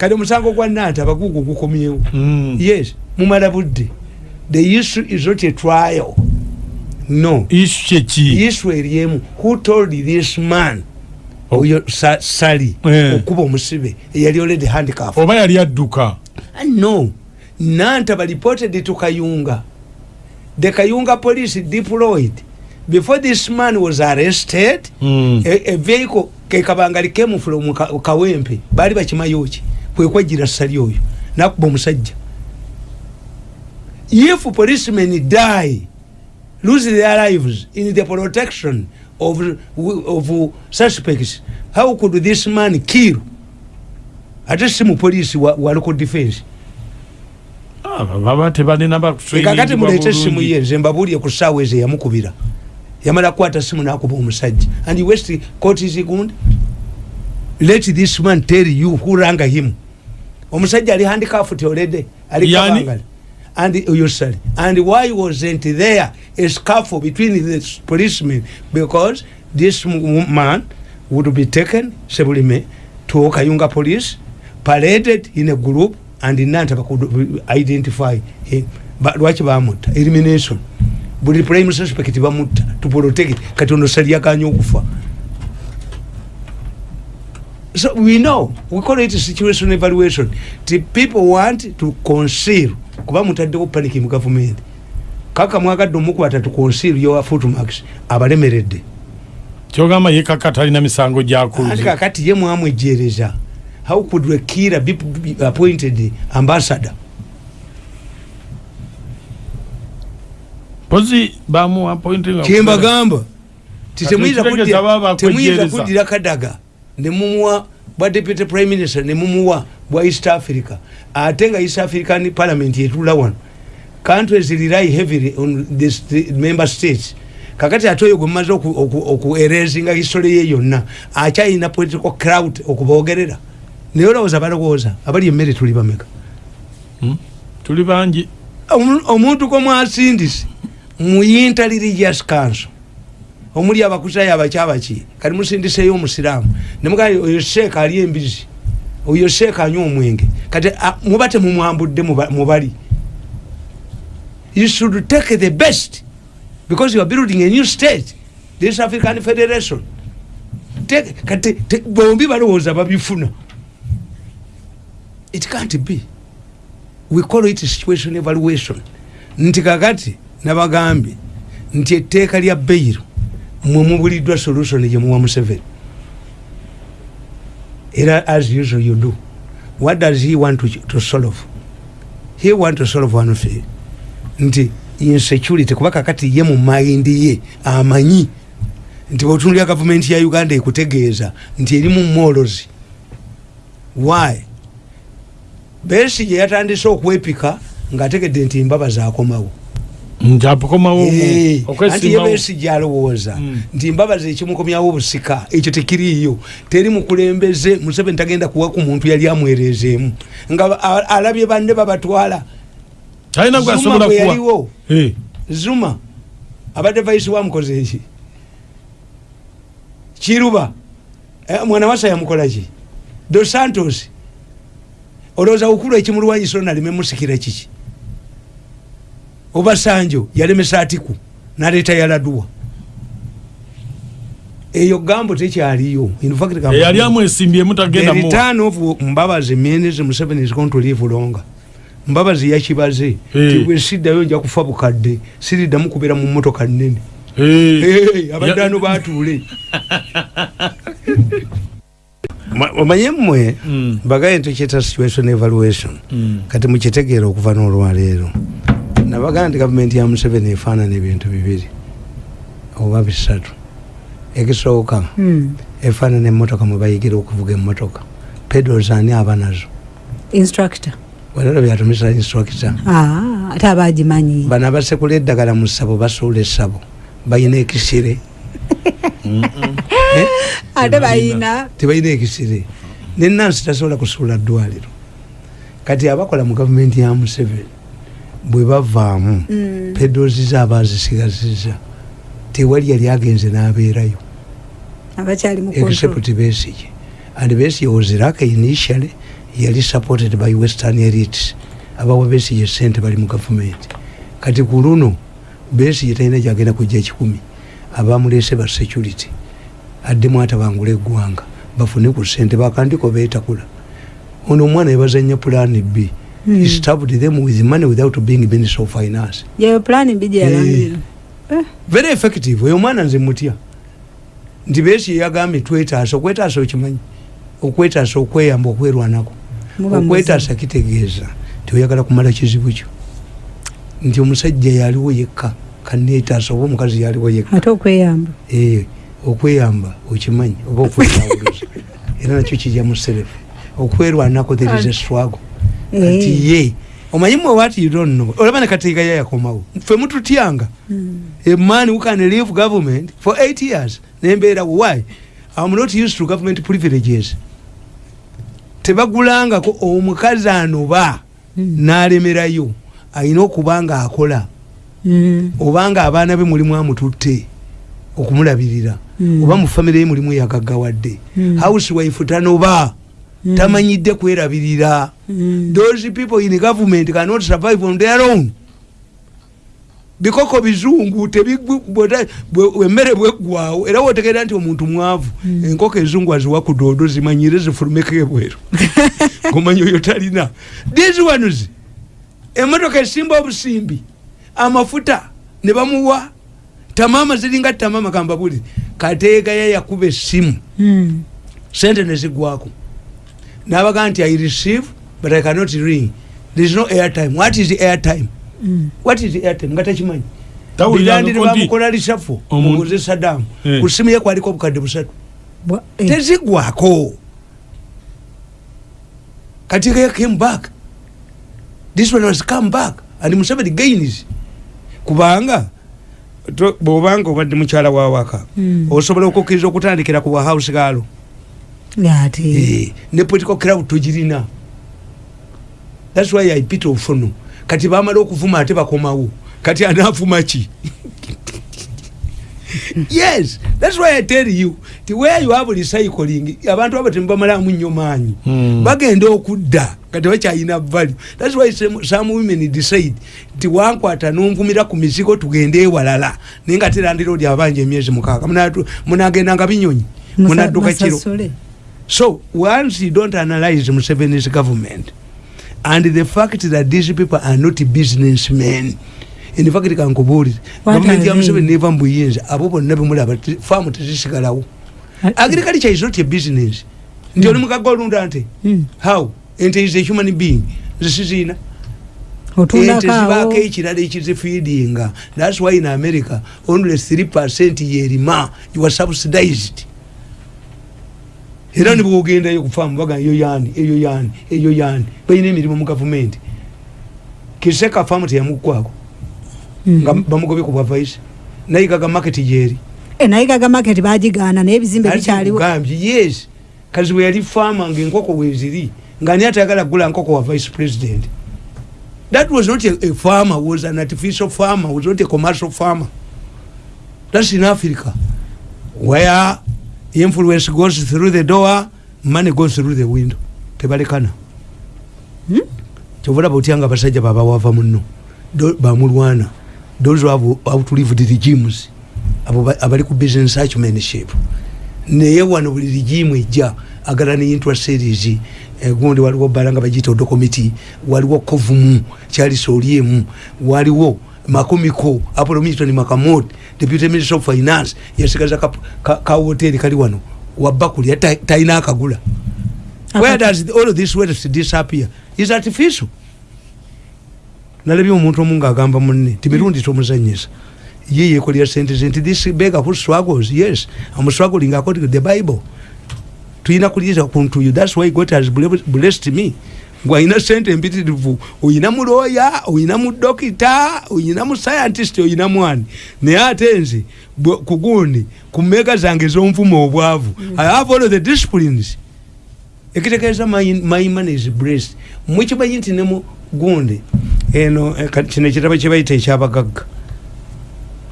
kati omusango gwa nanta abagugu gukomyewo. Mm. yes mumala budde. The issue is not a trial. No. Issue kyeki issue eriemu. Who told this man? Oh. oyo Sa- sali Eh. okuba omusibe eyali already handicaf oba yali adduka? No nanta reported to kayunga. The kayunga police deployed. Before this man was arrested Mm. a, a vehicle kekabangali came from ka, kawempe bali bakimayoki kwekwajira sali oyo. Nakuba omusajja. If policemen die lose their lives in the protection of, of suspects how could this man kill? Ate si mupolisi wa, wa local defense. Ah, baba tebalina kakati mulete simu ye nze mbabulye ku saawa ezo eyamukubira yamala kukwata simu nakuba omusajja. And west court is gund let this man tell you who ranga him. Omusajja ali handicraft already ali kabangali. And oyo sali and why wasn't there a scuffle between the policemen? Because this man would be taken sebulime to kayunga police paraded in a group and nanta bacould identify him. Lwaki bamutta? Elimination. Buli prime suspect bamutta to protect kati ono sali yakanya okufa so we know we call it situation evaluation. The people want to conceal. Kuba mutaddewo panic mu government. Kaka mwagadde omukwata to conceal your footmarks abalemeredde. Kyogamba ye kaka talina misango andi gyakuze kakati ye mwamwejereza how could a killer be, appointed ambassador? Pozi bamu appointing kyembagamba. Ti Kati temuyinza ekitegeza kuddira- baba temuyinza akwejereza. kuddira kadaga nemumuwa bwa deputy prime minister nemumuwa bwa east africa. Ate nga east african parliament yetula wano. Countries rely heavily on the member states. Kakati ate oyo gwemumaze okuerezinga history ye yonna akyayina political crowd okubogerera naye olowooza balowooza abali emmere tuli bameka? Tuli bangi. Omu- omuntu komwasindise mu interreligious council omuli abakusayo abakyabaki kati musindiseyo omusiraamu. Nemugaa oyo sheeka ali embizi oyo sheeka anywa omwenge. Kati muba temumwambudde muba- mubali. You should take the best because you are building a new state. This african federation. Kati bombi balowooza babifuna it can't be. We call it situation evaluation. Nti kakati nabagambye nti etteeka lya beiro mwe mubuliddwa solution gyemuwa museveni. Era as usual you do. What does he want to, to solve? He want to solve one thing. Nti insecurity kuba kakati ye mu mayindi ye amanyi. Nti bwetunulya gavumenti ya uganda ekutegeeza nti erimu molozi why? Besi gye yatandise okwepika ng'ategedde nti embabazi akomawo Eh, anti ye besi gyalowooza. Mm. nti embabazi ekimukomyawo obusika ekyo tekiriiyo. Teri mukulembeze museveni tagenda kuwa ku muntu yali amwereezeemu nga alabye banne babatwala. Zuma bwe yaliwo. Zuma abadde vaisi wamukoze eki kiruba eh, mwana wasa yamukolaki dos santos olowooza ukulu ekimulwanyisa onaleme musikira kiki oba sanjo yalemesa atiku naleeta yaladuwa. Eyo gambo tekyaliyo. In fact, gambo- eyali amwesimbyemu The tagenda muwa return of mbabazi means museveni is going to live longer. Mbabazi yakibaze ti bwe siddayo nja kufa bukadde siriddamu kubeera mu motoka nnene. Eh, Hey, abadde Ya- ano batuule. Ma- omanye mmwe? Mm. bagaye ntekyeta situation evaluation. Mm. kati mukitegeera okuva n'olwaleero nabagaa nti gavumenti ya museveni efaanana ebintu bibiri oba bisatu. Ekisooka Hmm. efaanana emmotoka mwe bayigira okuvuga emmotoka. Pedos ani aba nazo. Instructor. Walero byatumisa instructor. Ah, ate abagimanyi bano abasekula eddagala mu ssabo basuula essabo. Bayina ekisire. Ate bayina. Tebalina ekisire. Nenansi tasobola kusuula ddwaliro. Kati abakola mu gavumenti ya museveni bwe bavaamu Mm. pedozi zaaba azisigazizza tewali yali agenze n'abeerayo. Except besige and besige was iraq initially yali supported by western elites. Abawa besige sente bali mu gavumenti. Kati ku luno besige talina gyagenda kujja ekikumi. Abamulese ba security. Addemu atabangula eggwanga bafune ku sente bakandiko beetakula. Ono omwana yebazanya plan b Mm. he stabbed them with money without being minister of finance. Yewe pulani mbi gyeyalangira very effective. Oyo omwana nze mutya nti besi yagambye twetaasa okwetaasa okimanyi okwetaasa okweyamba okwerwanako okwetaasa kitegeeza nti oyagala kumala kizibu kyo nti omusajja yaliwo yekka kanetaasa oba omukazi yaliwo yekka ate okweyamba Eh, okweyamba okimanyi oba okwetawuluza era nakyo kijja mu serefu okwerwanako there is a struggle Kati ye omanyi mwe what you don't know olaba ne kateeka ya yakomawo ffe mututyanga Mm. a man who can leave government for eight years nembeera why i'm not used to government privileges tebagulangako omukazi anoba Mm. n'alemerayo alina okuba nga akola Mm. obanga abaana be mulimu amututte okumulabirira Mm. oba mu famire ye mulimu yagaggawadde Mm. housewife tanoba. Tamanyidde kwerabirira. Mm. those people in government cannot survive on their own. Bikoko bizungu emmere bweggwawo era wotegeera nti omuntu mwavu Mm. enkoko ezungu aziwa ku doodo zimanyire zifulumeko ebweru omanyi oyo talina. These ones emotoka esimba obusimbi amafuta ne bamuwa. Tamama ziringa tamama kambabuli. Kateeka ye yakuba essimu. Mm. sente nezigwako nabaga nti i receive but i cannot ring there is no airtime. What is airtime? Mm. what is airtime? Nga takimanyi Tawulira birandire ngo ndi- bamukola lisafo mubuze sadamu Eh. ku simu ye kwaliko obukadde busatu. Eh. tezigwako. Kati they came back. This one has come back. And museveni gains. Kubanga bwobanga obadde mukyala wawaka Mm. osobola okukkiriza okutandikira ku bwahouse gaalo ne political crowd togirina. Thats why i pit ofuno. Kati bamala okuvuma ate bakomawo. Kati anavuma ki? Yes thats why i tell you ti where you have recycling abantu abo temubamalamu nnyo maanyi. Mm. bagenda okudda kati bakyalina value. Thats why some, some women decide nti wankwata nonvumira ku mizigo tugende ewalala. Naye nga terandira odi abanja emyezi mukaaga. Munatu- munagendanga binyonyi Musa- munadduka kiro. Masasule. So once you don't analyze Museveni's government and the fact that these people are not businessmen, in fact kankubuulire What gavumenti ya? Museveni neva mbuyinza abo bonna bemulaba faamu tezisigalawo. Agriculture is not a business. Nti oli mukaga olunda nte Mm. how? Ente is a human being. Zisiziina ente zibaako ekirala ekizifeedinga thats why in america only 3 percent yerima you are subsidized era nibwogendayo kufaamu baga eyo yani eyo yani eyo yani balina emirimu mu gavumenti. Kiseka faamu teyamukwako Mm. nga bamugobye ku bwavaisi nayigaga maketi gyeri Eh, naye gaga market bagigaana naye ebizimbe bikyaliwo. yes. Kazi bwe yali faama ngaenkoko weziri nga ani atayagala kugula nkoko wa vice president? That was not a, a farmer was an artificial farmer was not a commercial farmer. That's in africa where influence goes through the door money goes through the window. Tebalekana. Hmm? kyovulaba otya nga abasajja babawava muno bamulwana those who have outlived the regimes abo ba- abali ku business acumanship naye wano buli regimu ejja agala ne interest series. Eh, gundi waliwo bala nga bagiyita odo committee waliwo kovumu kyalisa oliemu waliwo makomiko apollo milton makamot deputy minister of finance. Yasigaza ka, ka, ka hoteri kali wano. Wabakulya ta- talina akagula. Where does all of this wealth disappear? Is artificial. Nalabye omuntu omu ngaagamba munne timirundi tomuzanyisa ye yekolera sente ze nti this beggar who struggles yes. I'm struggling according to the bible. Tuyina kuliza kuntuyo thats why god has ble- blessed me ngwalina sente empitirivu oyina mu looya oyina mu dokita oyina mu scientist oyina mwani. Naye ate nze bwe- ku mmeega zange ez'onvuma obwavu i have all the disciplines. Ekitegeeza my, my money is blessed. Mwekimanyi nti ne mu gundi eno eh, kino ekitabo kye bayita ekyabagagga.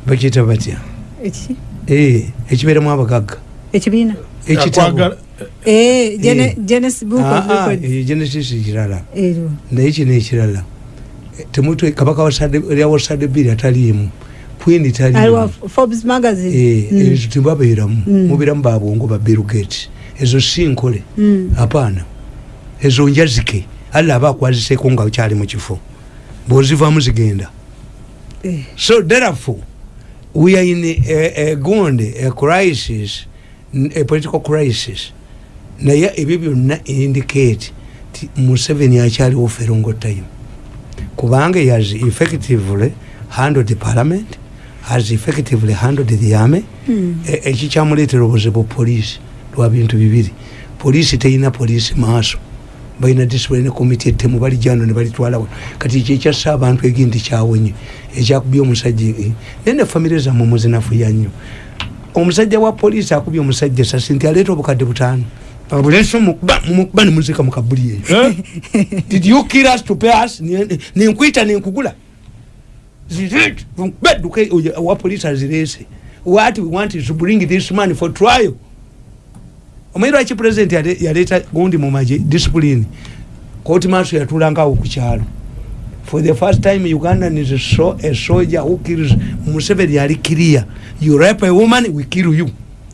Bakiyita batya? Eh, ekibeeramu abagagga. Ekibiina? Ekitabo Genesis ah, Records. eyo genesis kirala naye kino ekirala temutwe kabaka wasadde biri ataliimu queen taliimu Eh, Mm. ezo tebabeeramu Mm. mubeeramu babwongo ba bill gates. Ezo si nkole Mm. apaana ezo njazike. Alla aba akwaziseeko nga kyali mu kifo. Bwozivaamu zigenda. Eh, so therefore we are in a, a gonde a crisis a political crisis naye ebyo byonna indicate ti museveni akyaliwo long time kubanga has effectively handled the parliament has effectively handled the army. Mm. E- ekikyamuleetera obuzibu poliisi lwa bintu bibiri. Poliisi terina poliisi maaso. Balina discipline committee ettemu balijano ne balitwalawo kati kyekyassa abantu egindi kyawonye ekyakubya omusajja eh, naye ne famire zammwe muzinafuya nnyo. Omusajja wa poliisi akubye omusajja esasi nti aleeta obukadde butaano abuleso mukuba nemuzika mukabuli eyo. Eh? did you kill us to pay us? Ni- ninkwita ninkugula bedduka wa police azirese. What we want is to bring this man for trial. Omanyi lwaki president yale- yaleeta gundi mu maje discipline? Koti maaso yatulangawo ku kyalo. For the first time ugandan is a, so, a soldier who kills museveni yali clear you rape a woman we kill you.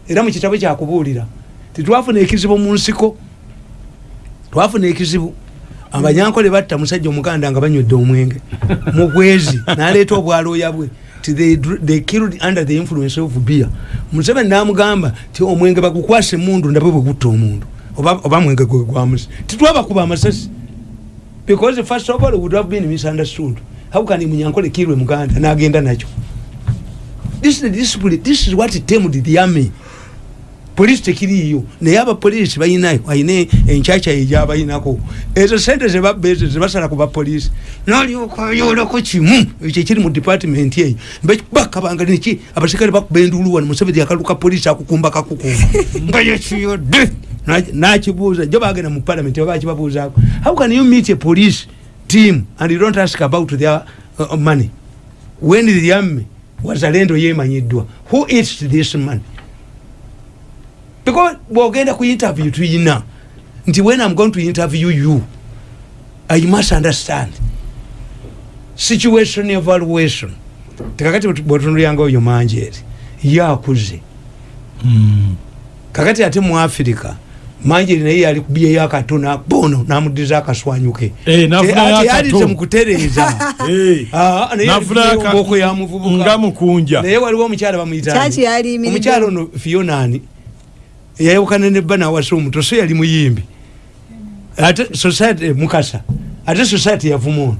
Era mu kitabo kyakubuulira titwafuna ekizibu mu nsiko twafuna ekizibu. Abanyankole batta musajja omuganda nga banywedde omwenge. Mugwezi naleeta obwalooya bwe. They, killed under the influence of beer. Museveni namugamba ti omwenge bagukwasa emundu ndabwe bwe gutta omundu. Oba mwenge gwe gwamusi titwabakuba amasasi. Because first of all would have been misunderstood. How can munyankole kirwe muganda nagenda nakyo? This is the discipline this is what tamed the army polisi tekiriiyo naye abapoliisi balinayo ayina enkyakya egyabayinako ezo sente zebabba ezo zebasala ku bapoliisi nolyoka oyolako kimu. Ekyo ekiri mu department eyo. Bakabanga neki abasikale bakuba enduulu wano museveni akaluka polisi akukumba kakukumba nga yekiyodde nakibuuza jo bagenda mu parliament babakibabuuzaako how can you meet a police team and you don't ask about their uh, money? When the army wazalendo yemanyiddwa who eats this money because bwogenda ku interview tuyina. Nti when i'm going to interview you i must understand. Situation evaluation. Tekakati bwotunuliranga oyo manjeeri yakuze Mm. kakati ate mu afirika manjeeri naye yali kubyeyo akatona bono namudiza akaswanyuke. Eh, yalize mu kutereeza Eh. Ah, naye muvubuka. nga mukunja. Naye waliwo omukyala bamuyita Kyaki yali imiridde? omukyala ono fionani yayawukana ne bana wasa omuto so yali muyimbi. Ate society mukasa. Ate society yavuma ono.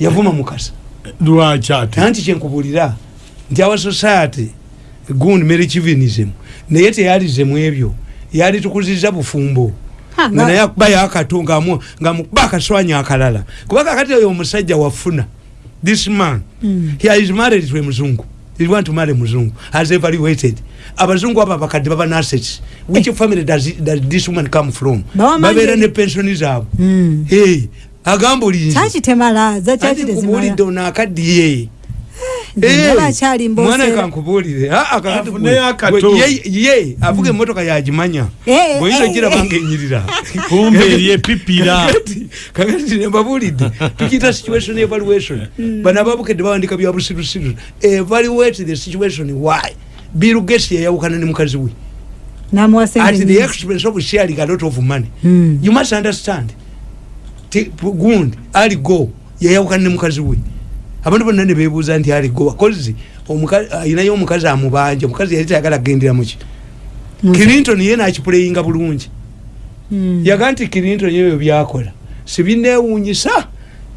Yavuma mukasa. Lwaki ate? Anti kyenkubulira nti awa society gundi merichivinism naye teyalizemu ebyo. Yali tukuziza bufumbo. Nga nga- naye akubayo akato ngamu- ngamukuba akaswanya akalala. Kuba kakati oyo omusajja wafuna this man Mm. he is married to a he want to marry muzungu has evaluated. Abazungu abo abakadde baba assets which family does, it- does this woman come from? Babeera ne pensioni zaabwe. Mm. hey, agamba olinzi kyaki temala za kyaki kubulidde tezimala ono akaddiye. akyali mwana mboseera kankubuulire Ah, ah, ye- avuga emmotoka yagimanya Eh, bweyinza eh, giraba eh. ngaenyirira kumbe eri epipira. Kakati- nembabuulidde tukiyita situation evaluation. Bano ababukedde bawandika bya busirusiru. Evaluate the situation. Why? Bill gates yayawukana ne mukazi we. At the expense of sharing a lot of money. Mm. you must understand. Gundi ali go. Yayawukana ne mukazi we abantu bonna ne bebuuza nti ali go bakozi ayinayo omukazi amubanja. Omukazi yali tayagala kugendera muki clinton ye nakipuleyinga bulungi. Mm. yaga nti clinton ebyo byakola. Sibinewunyisa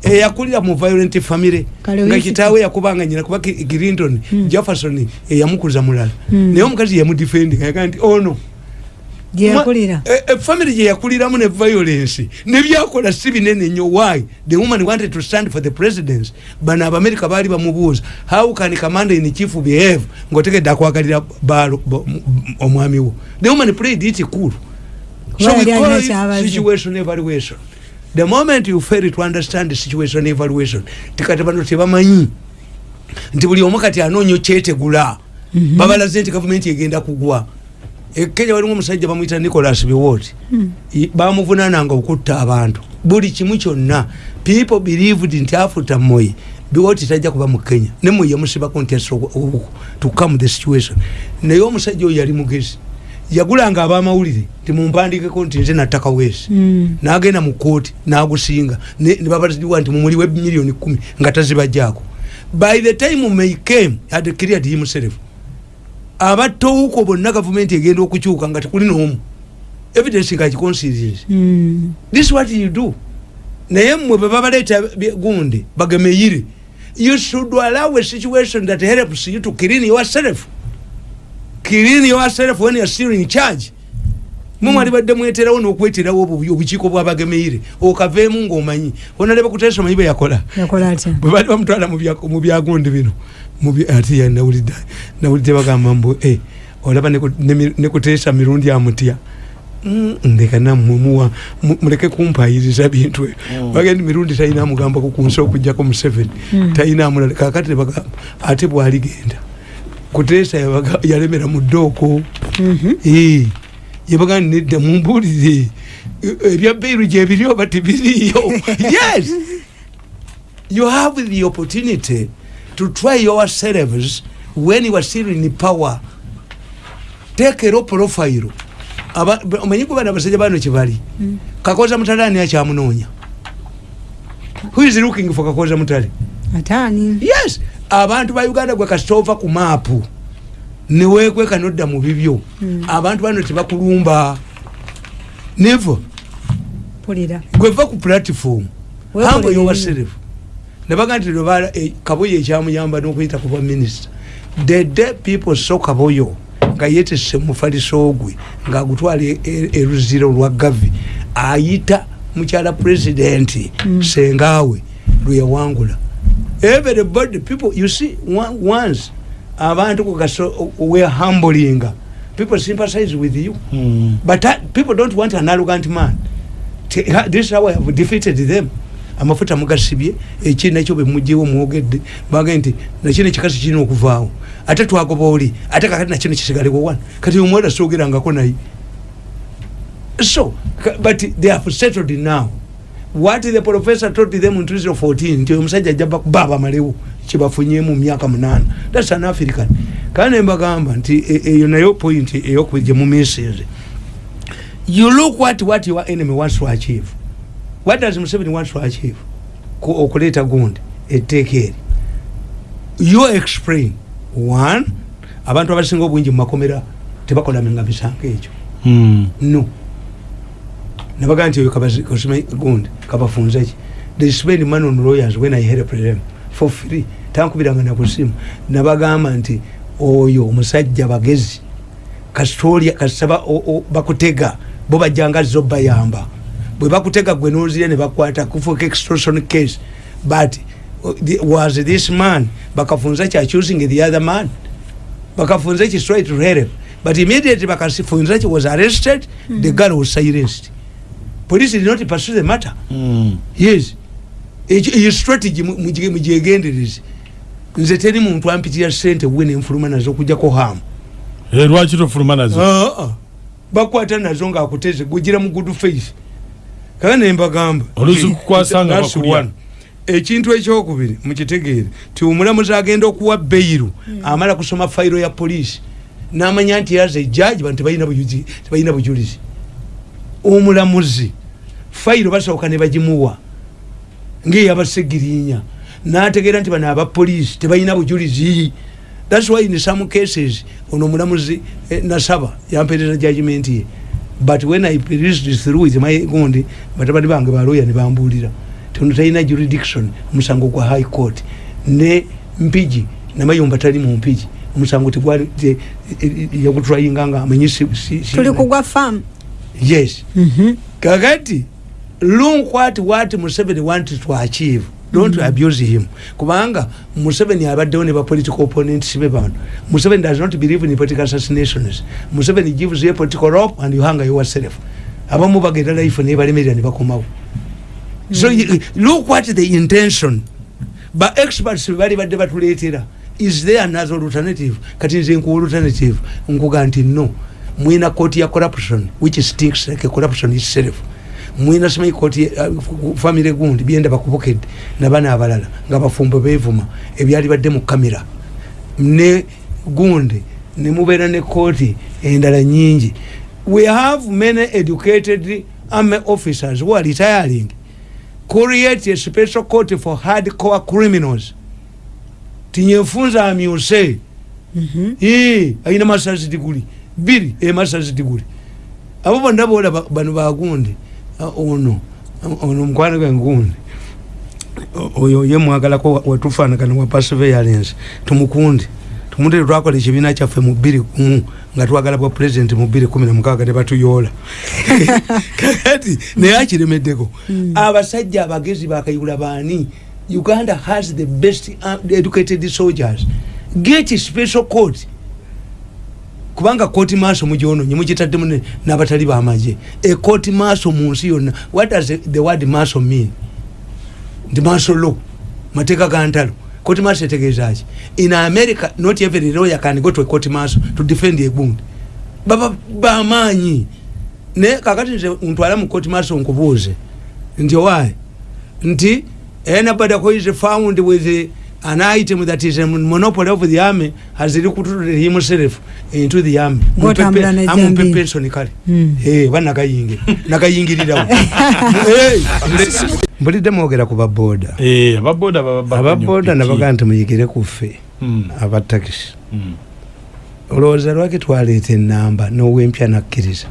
eyakulira mu violent family. Kale nga kitaawe yakubanga nyina kuba clinton Mm. jefferson eyamukuza mulala. Mm. naye omukazi yamudefendinga. Yaga nti ono yakulira efamily gye yakuliramu ne violence. Nebyakola si binene nnyo. Why? The woman wanted to stand for the presidents bano abamerika baali bamubuuza how can commander in chief behave? Ngaotegedde akwagalira baalo bo- m- m- omwami wo. The woman played it cool. So we call it situation evaluation. The moment you fail to understand the situation evaluation tikati bano tebamanyi. Nti buli omu kati anoonya okyetegula Mhm. babalaze nti gavumenti egenda kugwa ekenya walimu omusajja bamwita nicolas biwot bamuvunananga okutta abantu. Buli kimu kyonna people believed nti afuta moyi biwot tajja kuba mu kenya. Ne moyi yamusibako nti tukam the situation. Naye omusajja oyo yali mugezi. Yagulanga abamawulire timumpandikeko nti nze nattaka weesi Mm. nagenda mu kooti nagusinga. Nebabaliwa nti mumuliwe miliyoni kumi nga tazibajjaako by the time may came had cleared himself abatowuko bonna gavumenti egenda okukyuka nga tekuli n'omu. Evidence nga kiconsiries Mm. this what you do. Naye mmwe bwe babaleeta bye- gundi bagemeyire you should allow a situation that helps you to clean yourself. Clean yourself when you're still in charge. Mumwali badde mweterawo n'okweterawo obukiiko bwabagemeyire okaveemu ng'omanyi. Onaleba kuteesa omanyi bwe yakola. Bwe baali bamutwala mu bya- mu byagundi bino ate nawulidde bagamba mbu eh, olaba ne ku- ne mi- ne kuteesa mirundi amutya Mm, ndeka nammwe muwa mu- muleke kumpayiriza bintu ebyo bagenda mirundi talina amugambako ku nsi okugjako museveni talina amulala kakati nebagamba ate bwaligenda kuteesa yalemera mu ddooko Mhm. Eh, yabaga nedda mumbuulire eh, ebya beiru gyebiri oba tibiriyo. Yes! You have the opportunity to try yourselves when you are still in power. Take a low profile. Omanyi gwe bana abasajja bano kyebali kakoza mutale ani akyamunoonya? Who is looking for kakoza mutale? Ataani yes. Abantu ba uganda gwe kasita ova ku maapu neweekweka nodda mu bibyo. Abantu bano tebakulumba pulira. Gweva ku humble bibyo. yourself nebaga nti lwebala kaboyo ekyamuyamba n'okuyita ku bwaminisita the day people so kaboyo nga yetese mufaliso gwe ngaagutwala e- e- eruziro lwa gavi ayita mukyala pulezidenti sengaawe lweyawangula everybody people you see once abantu were humbling. People sympathize with you. Mm. but uh, people don't want an arrogant man. This is how I have defeated them amafuta mugasibye eki nakyo bemugyewo mwogedde. Bage nti nakino ekikasi kirina okuvaawo. Ate twagoba oli ate kakati nakino kisigalewo wana kati omwala soogerangako naye. So ka- but they have settled now. What the professor told them in 2014 nti omusajja ajja bakuba abamalewo kyebafunyemu mu myaka munana thats an african. Kandi nembagamba nti e- eyo nayo point eyokubiri gyemumisinze you look what what your enemy wants to achieve what does museveni want to achieve Ku- okuleeta gundi etteeka eri you explain. One abantu abasinga obwingi mu makomera tebakolamenga bisango ekyo Mm. no. Nabaga nti oyo gundi kabafunze ki? They spend money on lawyers when i help them for free. Tankubiranga nakusimu nabagamba nti oyo omusajja bagezi kasitolya kasaba bakutega bo bajjanga zo bayamba bwe bakutega gwe nozirya ne bakwata kufuuka extortion case but uh, the- was this man bakafunza ki accusing the other man? Bakafunza ki straight to help but immediately bakafunza ki was arrested the girl was silenced. Police did not pursue the matter. Mm. yes. Eyo strategy mu- mugye- mugyegendereze nze teri muntu ampitira sente we nenfuluma nazo okujjako hamu Eh, lwaki tofuluma nazo? Ah, ah. bakwata nazo ngaakuteze gugira mu good faith kale nembagamba Oluusi kukwasanga That's bakulya. one. ekintu ekyokubiri mukitegeere ti omulamuzi agenda okuwa beiru amala kusoma fayiro ya poliisi namanya nti yaza ejaji bantu tebalina bujulizi. Omulamuzi fayiro basooka ne bagimuwa ngaeyabasegirinya nategeera nti bano abapoliisi tebalina bujulizi. Thats why in some cases ono omulamuzi eh, nasaba yampereza judgment ye but when i perused through with my gundi batabani bange baloya ne bambuulira tono talina jurisdiction omusango gwa high court. Ne mpigi namayumba tali mu mpigi omusango tegwali te- eh, eh, yagutrayinga nga amanyi si- si- si- tuli kugwa famu yes. Kakati look what what museveni wanted to achieve don't mm. abuse him. Kubanga museveni abaddewo ne bapolitical opponents be bano. Museveni does not believe in political assassinations. Museveni gives you a political rope and you hang yourself. Abamu bagenda life nebalemerera ne bakomawo. So you- look what the intention. Ba experts bali badde batuleetera. Is there another alternative? Kati nze nkuwa alternative. Nkuga nti no. Mwina kooti ya corruption which stinks like a corruption itself mwina simanyi kooti uh, famire gundi byenda bakubukedde nabana abalala nga bafumbo bevuma ebyali badde mu kamera ne gundi nemubeera ne kooti endala nyingi we have many educated army officers who are retiring. Create a special court for hardcore criminals. Tinyefunza amyuse. Mhm. Ee, ayina masters degree biri e masters degree abo bonna bola ba- bano bagundi ono ono mukwano gwe ngundi. Oyo ye mwagalako wa- watufaanagana wa perseverance. Tumukundi tumutere twakola ekibiina kyaffe mu bbiri kumu nga twagala bwa president mu bbiri kumi na mukaaga ne batuyoola. Kakati naye akiremeddeko abasajja abagezi bakayigula baani? Uganda has the best uh, educated soldiers. Get special court kubanga kooti maaso mugyononye mugitaddemu ne- n'abatali bamaje ekooti maaso mu nsi yonna what does the- the word maaso mean? Nti maaso lo mateeka ga ntalo. Kooti maaso etegeeza ki? In america not every lawyer can go to a court maaso to defend a gundi baba bamaanyi naye kakati nze ntwala mu court maaso nkubuuze nti owaye nti anybody who is found with a- an item that is a monopoly of the army has recruited himself into the army. Ng'otambula Mupepe- n'ejjambiya. amumpe pension kale. Mm. Eh, banakayingi nakayingirirawo mbulidde mwogera ku baboda Eh, ababoda baba- baba ababoda nnyo nabaga piki. nti muyigire kuffe Mm, abatakisi mm. olowooza lwaki twaleeta enamba n'owempya nakkiriza?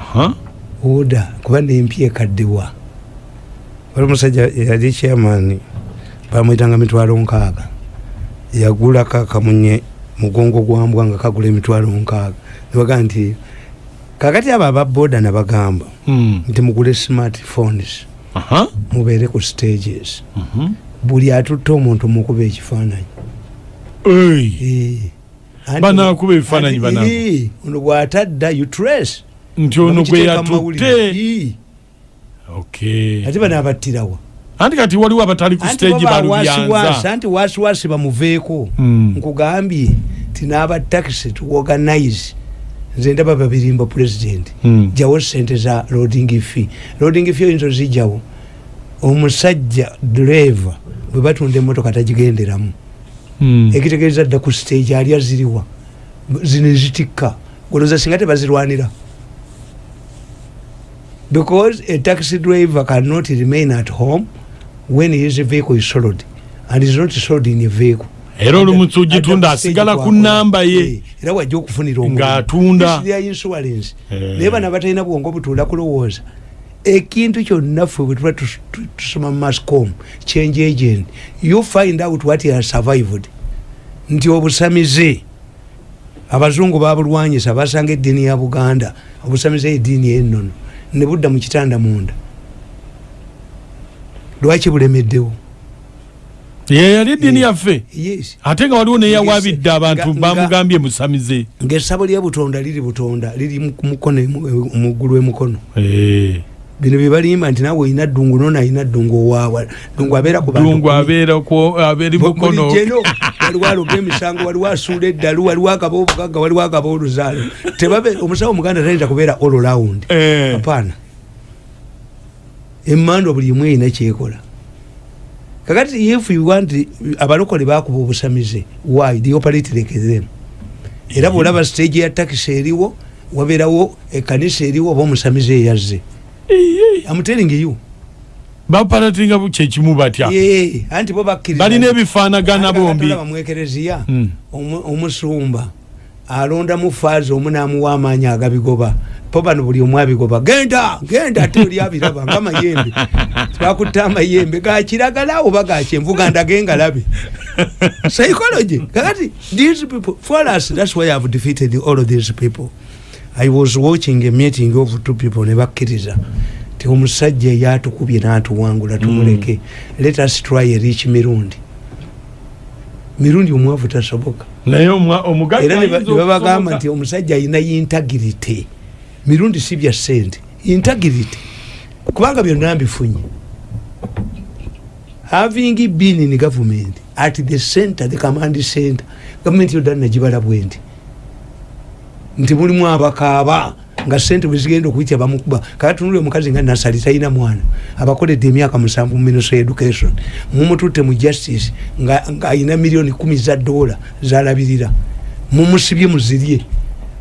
Aha. oda kuba nempya ekaddiwa. Wali omusajja yali chairman bamwyitanga mitwalo nkaaga. Yagulako akamunye mugongo gwa mbwa nga kagula emitwalo nkaaga. Nebaga nti kakati abo ababoda nabagamba Mm. nti mugule smartphones mubeere ku stages. Mhm. buli atutte omuntu mukuba ekifaananyi. Banaakuba ebifaananyi eh, ono bw'atadda you trace. Nti ono gwe Bakiteeka mu mawulire. yatutte Eh. Okay. ate bano abattirawa anti kati waliwo abatali ku stage balubyanza anti wasiwasi bamuveeko Mm. nkugambye ti n'abatakisi tuorganize nze ndaba babirimba president. Mm. jawo sente za loading fee. Loading fee oyinza ozijjawo omusajja driver bwe batunda emotoka tagigenderamu. Mm. ekitegeeza dda ku stage ali aziriwa. Zino ezitikka. Goloza singa tebazirwanira. Because a taxi driver cannot remain at home when his vehicle is sold. And is not sold in a vehicle. Era sugitunda adda ku stage asigala ku kwakola. namba ye. Eh, era wajja okufunira. Ng'atunda. Their insurance. Eh. naye bano abatalina bwongo butuula kulowooza. Ekintu kyonna ffe bwe tuba tus- tu- tusoma mascom change agent you find out what has survived. Nti obusamize abazungu babulwanyisa basanga eddiini ya buganda. Obusamize eddiini ennono. Ne budda mu kitanda munda lwaki bulemeddewo? Ye yali eddiini yaffe? ate nga waliwo neyawabidde abantu bamugambye musamize. Ngaessabo lya butonda liri butonda liri muggulu emukono Eh. bino byebalimba nti nawe olina ddungu nona alina ddungu owaawa ddungu abeera ku bantu dungu kumi. abeera ku- abeeri mukono. waliwo aloga emisango waliwo asuula eddalu waliwo akaba obugagga waliwo akaba oluzaalo omusawo omuganda tayinza kubeera all round. Eh. apaana emmando buli emu erina kyekola. Kakati if you want abalokole bakuba obusamize why? The operate like them. Era bwolaba stage ya takisi eriwo wabeerawo ekanisa eriwo oba omusamize eyazze. I'm telling you. Bapalatinga kyekimu batya? Anti bo bakkiriza balina ebifaanagana bombi. bamwekereziya Mm. omu- omusumba alonda mu faazi omu n'amuwa amaanyi agabigoba. Po bano buli omu abigoba genda genda ate oli abiraba ngamayembe twakutta amayembe gakiragala oba gakyenvu gandage ngalabe. Psychology kakati these people for us that's why i've defeated all of these people. I was watching a meeting of two people ne bakkiriza ti omusajja eyatukubye n'atuwangula tumuleke. Let us try a rich mirundi. Mirundi omwavu tasoboka naye omugagga era ne ba- ayinza ne babagamba okusoboka. nti omusajja alina intagirity mirundi si bya sente intagirity kubanga byonna mbifunye. Having been in government at the center the command center gavumenti yodda nagibala bwendi nti mulimu abakaaba nga sente bwezigenda okuyitya bamukuba. Kakatunule omukazi nga nasali talina mwana. Abakoledde emyaka musanvu mu ministry education. Mumututte mu justice nga ayina miliyoni kumi za dola zalabirira. Mumusibye muzirye.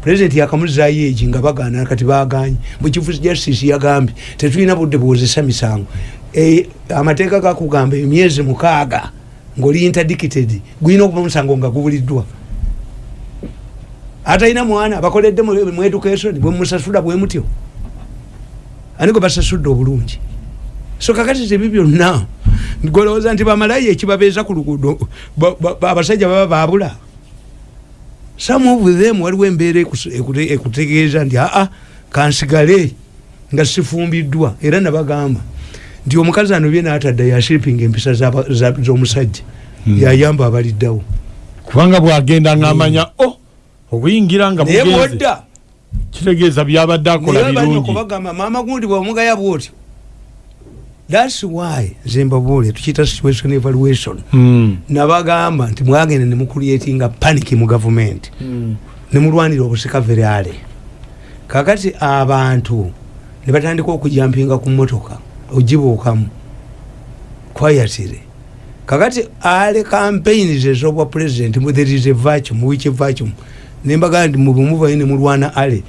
Pulezidenti yakamuzaayo egi nga bagaana kati baganye mukifu justice yagambye tetulina budde buwozesa misango. E, amateeka gakugamba emyezi mukaaga ngaoli interdicted gulina okuba musango nga gubuliddwa atalina mwana bakoledde mu education bwemusasula bwe mutyo. Ani gwe basasudde obulungi? So kakati tebi byonna golowooza nti bamalayo ekibabeeza ku luguudo ba- ba- ba- abasajja baba babula some of them waliwo embeera ekutegeeza nti aa kansigale nga sifumbiddwa. Era nabagamba nti omukazi anobye naatadda yashipinga empisa z'omusajja yayamba abaliddawo kubanga bwagenda ngaamanya o obuyingira nga naye bwodda kitegeeza byabadde akola naye balina birungi. okubagamba maama gundi bwomugaya bwotyo thats why zembabuule tukiyita situation evaluation. Mm. nabagamba nti mwagenda nemucreatinga panic mu gavumenti nemulwanira obusika veryale kakati abantu nebatandika okujampinga ku motoka ogibuukamu. Kwayatire kakati ale campaigns ezobwa president there is a vacuum which vacuum nembaga nti mubumuvayo nemulwana ale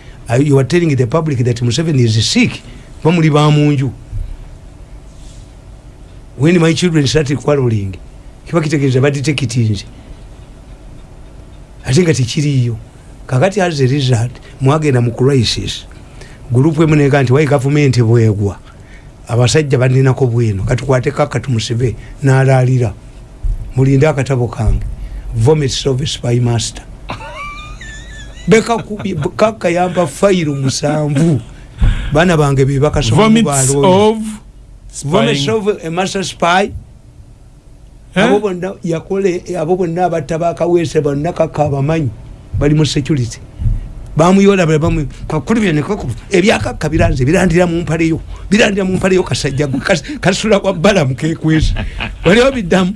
you are telling the public that museveni is sick bamuli bamunju when my children started quarreling kiba kitegeeza baditekitinze ate nga tekiriyo kakati as a result mwagenda mu crisis. Gurupu emu neka nti wai gavumenti bwegwa. Abasajja baninako bwino katukwateko akatumusibe nalaalira. Mulinde akatabo kange. Vomit service by master bekakubye kakayamba fayiro musanvu. Baana bange bebakasoma vomits of vomit spying. of a master spy. Eh? abo bonna yakole abo bonna abatta bakaweese bonna kakabamanyi bali mu security. Bamuyola bamu kakuli byene kaku ebyakakka biranze birandira mu mpaleyo. Birandira mu mpaleyo kasajja kasula kwa balamu kekwesa waliwo biddamu